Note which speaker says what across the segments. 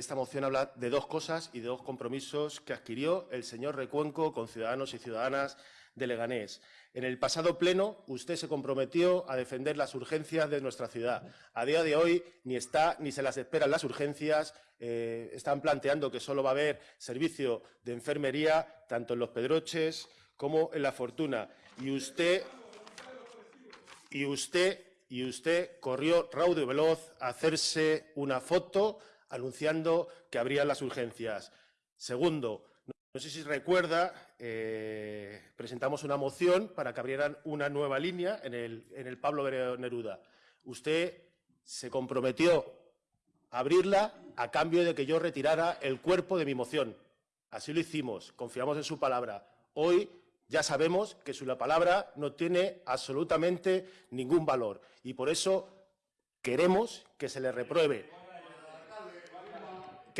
Speaker 1: esta moción habla de dos cosas y de dos compromisos que adquirió el señor Recuenco con ciudadanos y ciudadanas de Leganés. En el pasado pleno, usted se comprometió a defender las urgencias de nuestra ciudad. A día de hoy ni está ni se las esperan las urgencias. Eh, están planteando que solo va a haber servicio de enfermería tanto en los Pedroches como en la Fortuna. Y usted, y usted, y usted corrió raudo y veloz a hacerse una foto anunciando que habrían las urgencias. Segundo, no sé si recuerda, eh, presentamos una moción para que abrieran una nueva línea en el, Pablo Neruda. Usted se comprometió a abrirla a cambio de que yo retirara el cuerpo de mi moción. Así lo hicimos, confiamos en su palabra. Hoy ya sabemos que su palabra no tiene absolutamente ningún valor y por eso queremos que se le repruebe.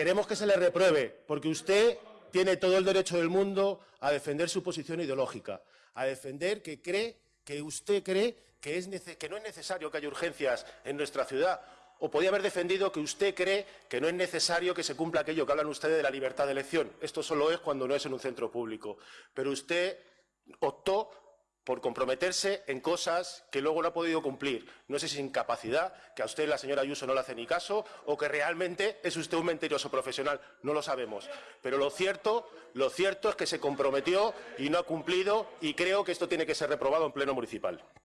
Speaker 1: Queremos que se le repruebe, porque usted tiene todo el derecho del mundo a defender su posición ideológica, a defender que cree, que usted cree que, no es necesario que haya urgencias en nuestra ciudad, o podía haber defendido que usted cree que no es necesario que se cumpla aquello que hablan ustedes de la libertad de elección. Esto solo es cuando no es en un centro público. Pero usted optó por comprometerse en cosas que luego no ha podido cumplir. No sé si es incapacidad, que a usted la señora Ayuso no le hace ni caso, o que realmente es usted un mentiroso profesional. No lo sabemos. Pero lo cierto, lo cierto es que se comprometió y no ha cumplido, y creo que esto tiene que ser reprobado en pleno municipal.